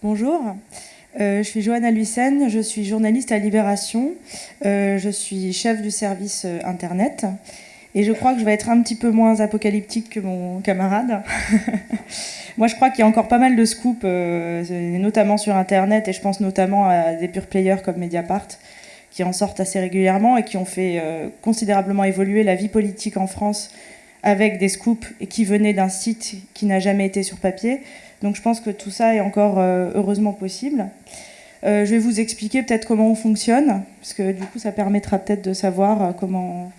Bonjour, euh, je suis Johanna Luisen, je suis journaliste à Libération, euh, je suis chef du service euh, Internet et je crois que je vais être un petit peu moins apocalyptique que mon camarade. Moi je crois qu'il y a encore pas mal de scoops, notamment sur Internet et je pense notamment à des pure players comme Mediapart qui en sortent assez régulièrement et qui ont fait considérablement évoluer la vie politique en France avec des scoops et qui venaient d'un site qui n'a jamais été sur papier. Donc je pense que tout ça est encore euh, heureusement possible. Euh, je vais vous expliquer peut-être comment on fonctionne, parce que du coup ça permettra peut-être de savoir euh, comment,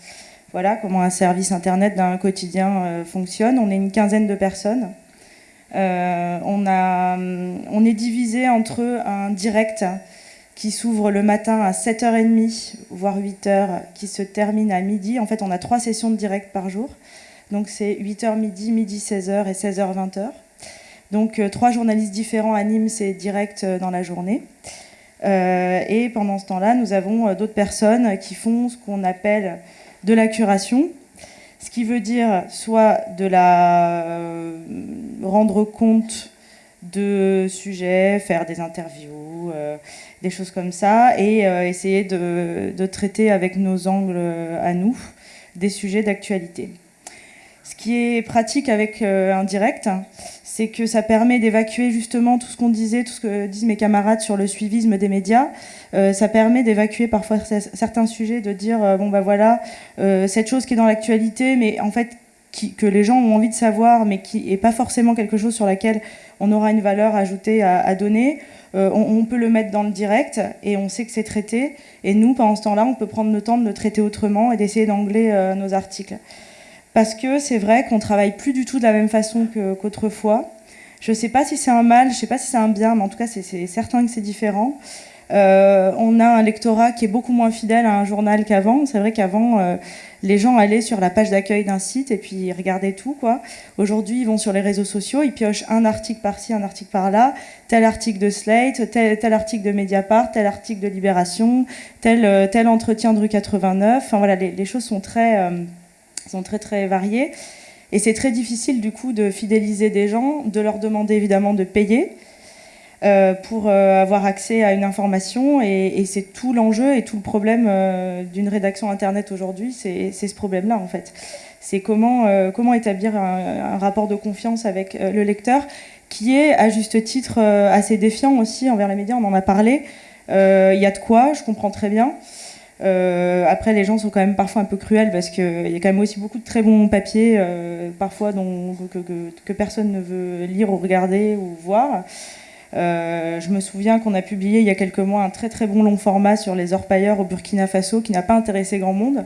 voilà, comment un service internet d'un quotidien fonctionne. On est une quinzaine de personnes. on, a, on est divisé entre un direct qui s'ouvre le matin à 7h30, voire 8h, qui se termine à midi. En fait, on a trois sessions de direct par jour. Donc c'est 8h midi, midi 16h et 16h 20h. Donc euh, trois journalistes différents animent ces directs euh, dans la journée. Euh, et pendant ce temps-là, nous avons d'autres personnes qui font ce qu'on appelle de la curation, ce qui veut dire soit de la rendre compte de sujets, faire des interviews, des choses comme ça, et essayer de, traiter avec nos angles à nous des sujets d'actualité. Ce qui est pratique avec un direct, c'est que ça permet d'évacuer justement tout ce qu'on disait, tout ce que disent mes camarades sur le suivisme des médias. Euh, ça permet d'évacuer parfois certains sujets, de dire euh, bon bah voilà euh, cette chose qui est dans l'actualité, mais en fait que les gens ont envie de savoir, mais qui n'est pas forcément quelque chose sur laquelle on aura une valeur ajoutée à, donner. On, peut le mettre dans le direct et on sait que c'est traité. Et nous, pendant ce temps-là, on peut prendre le temps de le traiter autrement et d'essayer d'angler nos articles parce que c'est vrai qu'on travaille plus du tout de la même façon qu'autrefois. je ne sais pas si c'est un mal, je ne sais pas si c'est un bien, mais en tout cas, c'est certain que c'est différent. Euh, on a un lectorat qui est beaucoup moins fidèle à un journal qu'avant. C'est vrai qu'avant, euh, les gens allaient sur la page d'accueil d'un site et puis ils regardaient tout. Aujourd'hui, ils vont sur les réseaux sociaux, ils piochent un article par-ci, un article par-là, tel article de Slate, tel, article de Mediapart, tel article de Libération, tel, euh, tel entretien de rue 89. Enfin voilà, les choses sont très sont très très variés. Et c'est très difficile du coup de fidéliser des gens, de leur demander évidemment de payer euh, pour euh, avoir accès à une information. Et, c'est tout l'enjeu et tout le problème euh, d'une rédaction Internet aujourd'hui, c'est ce problème-là en fait. C'est comment, comment établir un, rapport de confiance avec le lecteur qui est à juste titre assez défiant aussi envers les médias, on en a parlé. Il y a de quoi, je comprends très bien. Euh, après, les gens sont quand même parfois un peu cruels parce qu'il y a quand même aussi beaucoup de très bons papiers, euh, parfois dont, que, personne ne veut lire ou regarder ou voir. Euh, je me souviens qu'on a publié il y a quelques mois un très très bon long format sur les orpailleurs au Burkina Faso qui n'a pas intéressé grand monde.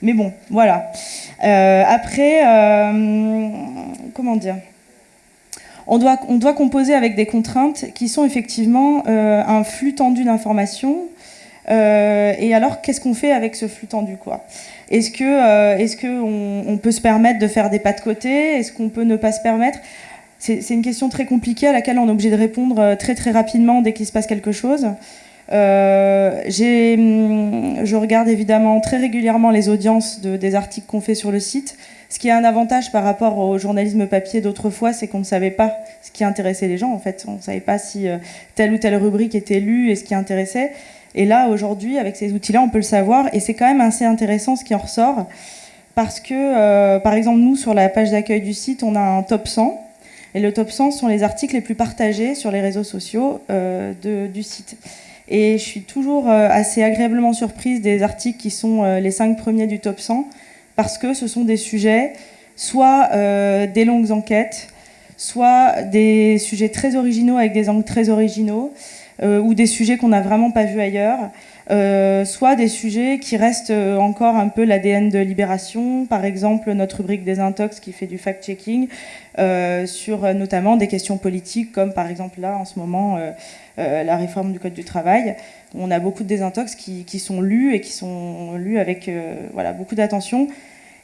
Mais bon, voilà. après, comment dire? On doit, on doit composer avec des contraintes qui sont effectivement un flux tendu d'informations, euh, et alors, qu'est-ce qu'on fait avec ce flux tendu Est-ce que, euh, peut se permettre de faire des pas de côté? Est-ce qu'on peut ne pas se permettre? C'est, une question très compliquée à laquelle on est obligé de répondre euh, très très rapidement dès qu'il se passe quelque chose. hum, je regarde évidemment très régulièrement les audiences de, des articles qu'on fait sur le site. Ce qui a un avantage par rapport au journalisme papier d'autrefois, c'est qu'on ne savait pas ce qui intéressait les gens. En fait, on ne savait pas si telle ou telle rubrique était lue et ce qui intéressait. Et là, aujourd'hui, avec ces outils-là, on peut le savoir. Et c'est quand même assez intéressant ce qui en ressort. Parce que, euh, par exemple, nous, sur la page d'accueil du site, on a un top 100. Et le top 100 sont les articles les plus partagés sur les réseaux sociaux euh, du site. Et je suis toujours euh, assez agréablement surprise des articles qui sont les 5 premiers du top 100, parce que ce sont des sujets, soit des longues enquêtes, soit des sujets très originaux avec des angles très originaux, ou des sujets qu'on n'a vraiment pas vus ailleurs, euh, soit des sujets qui restent euh, encore un peu l'ADN de Libération, par exemple notre rubrique des intox qui fait du fact-checking sur notamment des questions politiques comme par exemple là en ce moment la réforme du Code du travail. On a beaucoup de désintox qui, qui sont lus et qui sont lus avec voilà, beaucoup d'attention.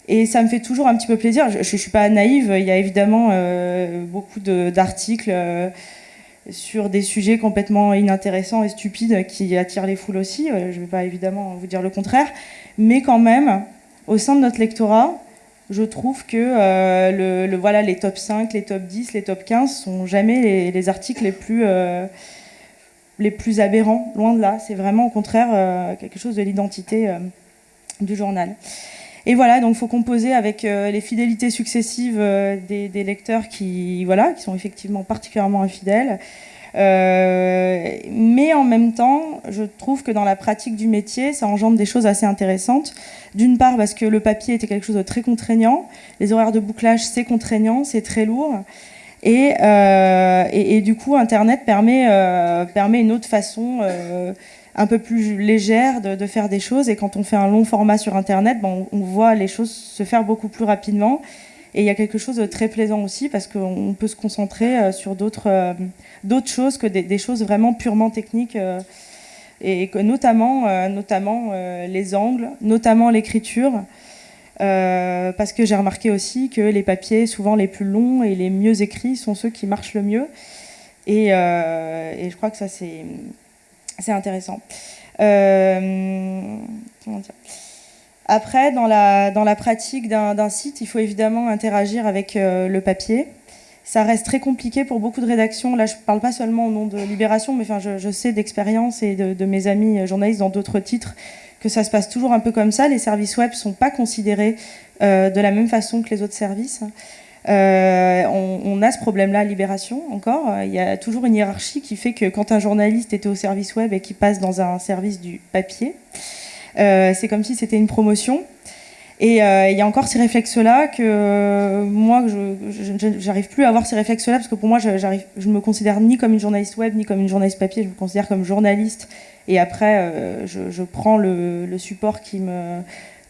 Et ça me fait toujours un petit peu plaisir. Je ne suis pas naïve, il y a évidemment beaucoup d'articles sur des sujets complètement inintéressants et stupides qui attirent les foules aussi. Euh, je ne vais pas évidemment vous dire le contraire. Mais quand même, au sein de notre lectorat, je trouve que euh, les top 5, les top 10, les top 15 sont jamais les, articles les plus, euh, les plus aberrants, loin de là. C'est vraiment au contraire quelque chose de l'identité du journal. Et voilà, donc il faut composer avec les fidélités successives des, des, lecteurs qui, voilà, qui sont effectivement particulièrement infidèles, euh, mais en même temps, je trouve que dans la pratique du métier, ça engendre des choses assez intéressantes. D'une part, parce que le papier était quelque chose de très contraignant. Les horaires de bouclage, c'est contraignant, c'est très lourd. Et, euh, et, du coup, Internet permet, euh, une autre façon un peu plus légère de, faire des choses. Et quand on fait un long format sur Internet, bon, on voit les choses se faire beaucoup plus rapidement. Et il y a quelque chose de très plaisant aussi parce qu'on peut se concentrer euh, sur d'autres euh, choses que des, choses vraiment purement techniques euh, et notamment les angles, notamment l'écriture. Parce que j'ai remarqué aussi que les papiers, souvent les plus longs et les mieux écrits, sont ceux qui marchent le mieux. Et, et je crois que ça, c'est intéressant. dire? Après, dans la, dans la pratique d'un site, il faut évidemment interagir avec euh, le papier. Ça reste très compliqué pour beaucoup de rédactions. Là, je ne parle pas seulement au nom de Libération, mais enfin, je, sais d'expérience et de, mes amis euh, journalistes dans d'autres titres que ça se passe toujours un peu comme ça. Les services web sont pas considérés euh, de la même façon que les autres services. on, on, a ce problème-là à Libération encore. Il y a toujours une hiérarchie qui fait que quand un journaliste était au service web et qui passe dans un service du papier, euh, c'est comme si c'était une promotion. Et euh, il y a encore ces réflexes-là que euh, moi, je j'arrive plus à avoir ces réflexes-là parce que pour moi, je ne me considère ni comme une journaliste web ni comme une journaliste papier. Je me considère comme journaliste. Et après, je, prends le, support qui me,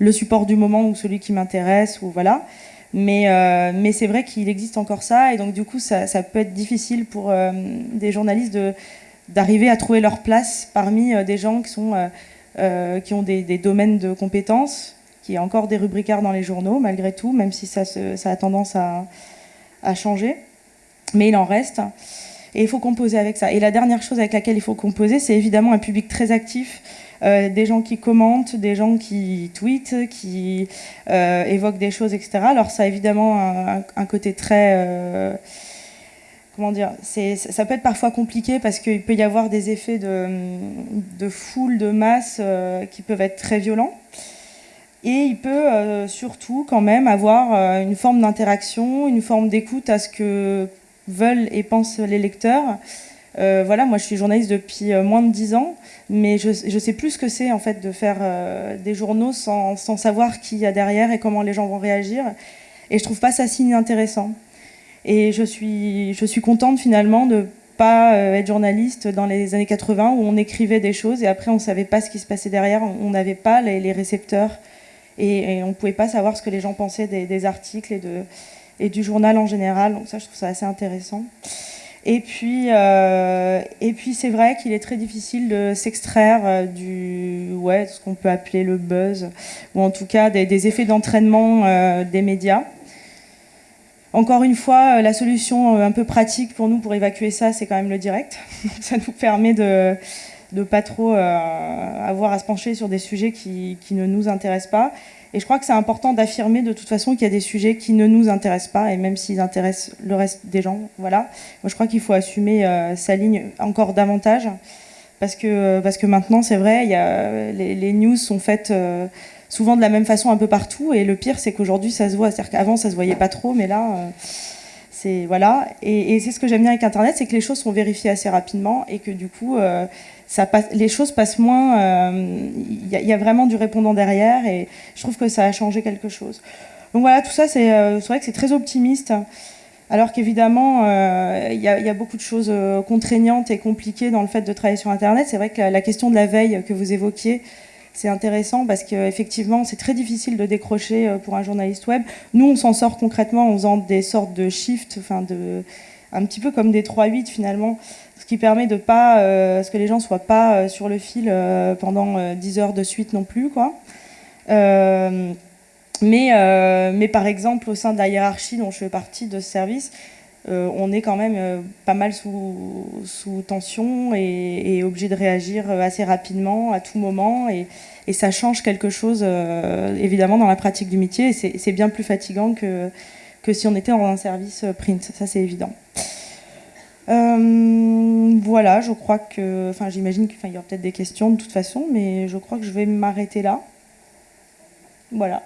le support du moment ou celui qui m'intéresse voilà. Mais, c'est vrai qu'il existe encore ça et donc du coup, ça, peut être difficile pour des journalistes d'arriver à trouver leur place parmi des gens qui sont euh, qui ont des, domaines de compétences, qui est encore des rubricards dans les journaux, malgré tout, même si ça, a tendance à, changer. Mais il en reste. Et il faut composer avec ça. Et la dernière chose avec laquelle il faut composer, c'est évidemment un public très actif, euh, des gens qui commentent, des gens qui tweetent, qui euh, évoquent des choses, etc. Alors ça a évidemment un côté très comment dire, ça peut être parfois compliqué parce qu'il peut y avoir des effets de, foule, de masse euh, qui peuvent être très violents. Et il peut euh, surtout quand même avoir euh, une forme d'interaction, une forme d'écoute à ce que veulent et pensent les lecteurs. voilà, moi je suis journaliste depuis moins de dix ans, mais je, je sais plus ce que c'est en fait de faire des journaux sans, savoir qui y a derrière et comment les gens vont réagir. Et je trouve pas ça si intéressant. Et je suis, je suis contente finalement de pas euh, être journaliste dans les années 80 où on écrivait des choses et après on savait pas ce qui se passait derrière, on n'avait pas les, récepteurs et, on on pouvait pas savoir ce que les gens pensaient des, articles et, du journal en général. Donc ça, je trouve ça assez intéressant. Et puis, euh, et puis c'est vrai qu'il est très difficile de s'extraire euh, du, ouais, ce qu'on peut appeler le buzz, ou en tout cas des, effets d'entraînement des médias. Encore une fois, euh, la solution euh, un peu pratique pour nous pour évacuer ça, c'est quand même le direct. ça nous permet de ne pas trop euh, avoir à se pencher sur des sujets qui, ne nous intéressent pas. Et je crois que c'est important d'affirmer de toute façon qu'il y a des sujets qui ne nous intéressent pas, et même s'ils intéressent le reste des gens. Voilà. Moi, je crois qu'il faut assumer sa ligne encore davantage. Parce que, parce que maintenant, c'est vrai, y a, les, news sont faites souvent de la même façon un peu partout. Et le pire, c'est qu'aujourd'hui, ça se voit. C'est-à-dire qu'avant, ça se voyait pas trop, mais là, euh, voilà. Et, c'est ce que j'aime bien avec Internet, c'est que les choses sont vérifiées assez rapidement et que du coup, euh, les choses passent moins. Euh, il y, a vraiment du répondant derrière, et je trouve que ça a changé quelque chose. Donc voilà, tout ça, c'est vrai que c'est très optimiste. Alors qu'évidemment, il y, a beaucoup de choses contraignantes et compliquées dans le fait de travailler sur Internet. C'est vrai que la, question de la veille que vous évoquiez, c'est intéressant parce qu'effectivement, c'est très difficile de décrocher euh, pour un journaliste web. Nous, on s'en sort concrètement en faisant des sortes de shifts, enfin de, un petit peu comme des 3-8 finalement, ce qui permet de pas, euh, ce que les gens soient pas euh, sur le fil pendant 10 heures de suite non plus, quoi. mais, mais par exemple, au sein de la hiérarchie dont je fais partie de ce service, on est quand même pas mal sous, tension et, obligé de réagir assez rapidement à tout moment. Et, ça change quelque chose, évidemment, dans la pratique du métier. Et c'est bien plus fatigant que, que si on était dans un service print, ça c'est évident. Euh, voilà, je crois que, enfin, j'imagine qu'il y aura peut-être des questions de toute façon, mais je crois que je vais m'arrêter là. Voilà.